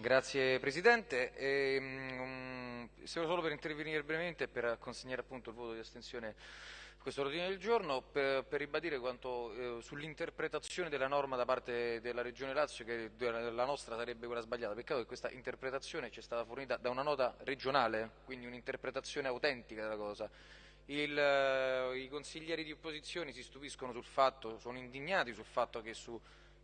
Grazie Presidente. E, um, solo per intervenire brevemente e per consegnare appunto il voto di astensione a questo ordine del giorno, per, per ribadire quanto eh, sull'interpretazione della norma da parte della Regione Lazio, che la nostra sarebbe quella sbagliata. Peccato che questa interpretazione ci è stata fornita da una nota regionale, quindi un'interpretazione autentica della cosa. Il, eh, I consiglieri di opposizione si stupiscono sul fatto, sono indignati sul fatto che su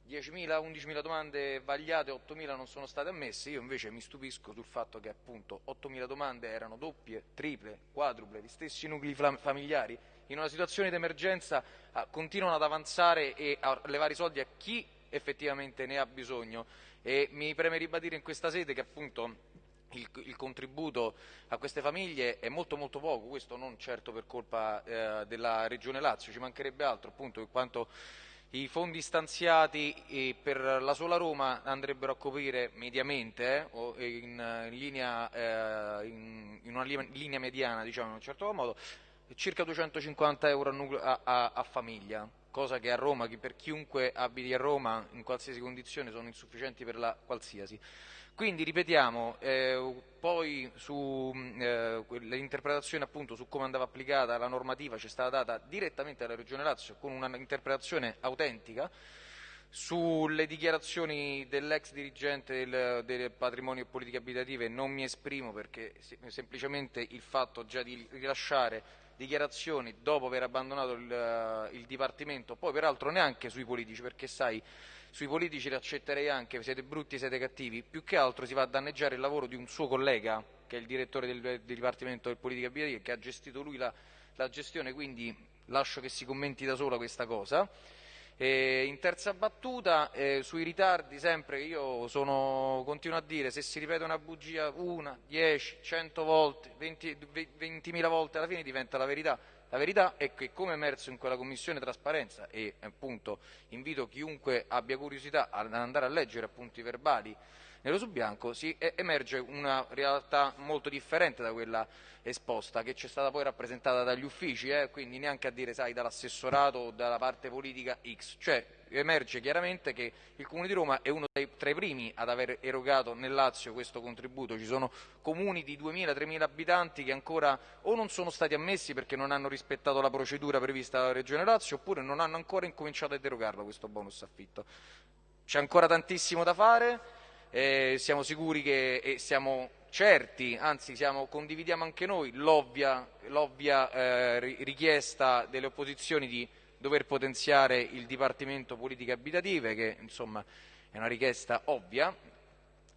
10.000, 11.000 domande vagliate, 8.000 non sono state ammesse, io invece mi stupisco sul fatto che appunto 8.000 domande erano doppie, triple, quadruple, gli stessi nuclei familiari, in una situazione di emergenza ah, continuano ad avanzare e a levare i soldi a chi effettivamente ne ha bisogno. E mi preme ribadire in questa sede che appunto il, il, contributo a queste famiglie è molto molto poco, questo non certo per colpa eh, della Regione Lazio, ci mancherebbe altro appunto in quanto i fondi stanziati per la sola Roma andrebbero a coprire mediamente eh, in, in, linea, eh, in, in, una linea mediana diciamo in un certo modo circa 250 euro a, a, a, famiglia cosa che a Roma, per chiunque abiti a Roma in qualsiasi condizione sono insufficienti per la qualsiasi. Quindi ripetiamo, eh, poi sull'interpretazione mm, eh, su come andava applicata la normativa ci è stata data direttamente alla Regione Lazio con un'interpretazione autentica, sulle dichiarazioni dell'ex dirigente del, del, patrimonio e politiche abitative non mi esprimo perché semplicemente il fatto già di rilasciare dichiarazioni dopo aver abbandonato il, il Dipartimento, poi peraltro neanche sui politici perché sai sui politici li accetterei anche, siete brutti, siete cattivi, più che altro si va a danneggiare il lavoro di un suo collega, che è il direttore del, del Dipartimento del Politica Abitativa, che ha gestito lui la, la gestione, quindi lascio che si commenti da sola questa cosa. E in terza battuta, eh, sui ritardi, sempre io sono, continuo a dire, se si ripete una bugia una, dieci, cento volte, ventimila volte, alla fine diventa la verità. La verità è che, come emerso in quella commissione trasparenza, e appunto invito chiunque abbia curiosità ad andare a leggere i verbali nero su bianco, si emerge una realtà molto differente da quella esposta, che ci è stata poi rappresentata dagli uffici, eh, quindi neanche a dire, sai, dall'assessorato o dalla parte politica X, cioè emerge chiaramente che il Comune di Roma è uno dei, tra i primi ad aver erogato nel Lazio questo contributo, ci sono comuni di 2.000-3.000 abitanti che ancora o non sono stati ammessi perché non hanno rispettato la procedura prevista dalla Regione Lazio oppure non hanno ancora incominciato ad erogarlo questo bonus affitto. C'è ancora tantissimo da fare, eh, siamo sicuri che e siamo certi, anzi siamo, condividiamo anche noi l'ovvia, eh, richiesta delle opposizioni di dover potenziare il Dipartimento Politiche Abitative, che insomma è una richiesta ovvia,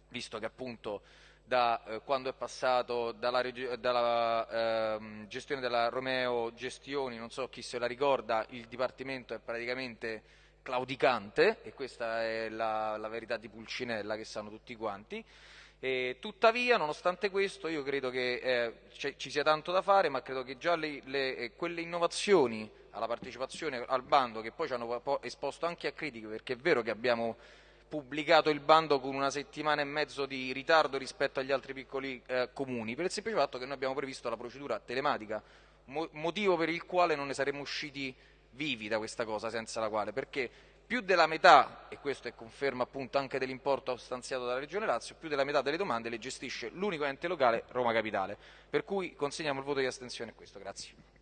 visto che appunto da eh, quando è passato dalla, dalla eh, gestione della Romeo Gestioni, non so chi se la ricorda, il Dipartimento è praticamente claudicante e questa è la, la verità di Pulcinella che sanno tutti quanti. E, tuttavia, nonostante questo, io credo che eh, ci sia tanto da fare, ma credo che già le, le, eh, quelle innovazioni alla partecipazione al bando, che poi ci hanno esposto anche a critiche, perché è vero che abbiamo pubblicato il bando con una settimana e mezzo di ritardo rispetto agli altri piccoli eh, comuni, per il semplice fatto che noi abbiamo previsto la procedura telematica, mo motivo per il quale non ne saremmo usciti vivi da questa cosa, senza la quale, perché più della metà, e questo è conferma appunto anche dell'importo stanziato dalla Regione Lazio, più della metà delle domande le gestisce l'unico ente locale Roma Capitale, per cui consegniamo il voto di astensione a questo. Grazie.